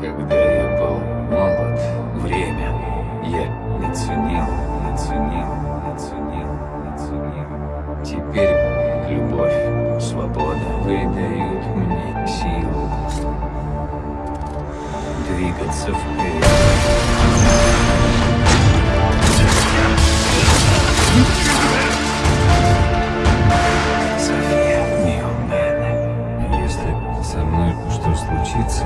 Когда я был молод, время я не ценил, не ценил, не ценил, не ценил. Теперь любовь, свобода придают мне силу двигаться вперед. Что случится.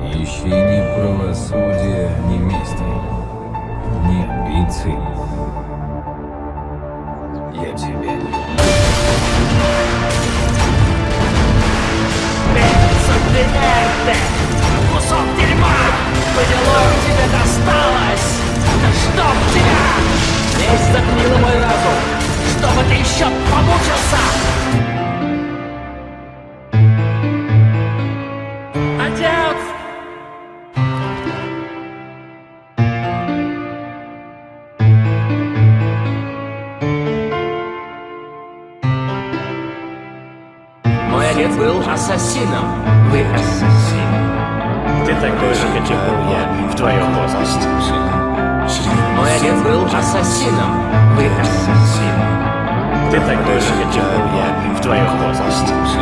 Ищи ни правосудия, ни мести, ни амбиций. Я люблю. Субвинерте! Отец был ассасином. Вы ассасин. Ты такой же, каким был я в твоем возрасте. Мой отец был ассасином. Вы ассасин. Ты такой же, каким был я в твоем возрасте.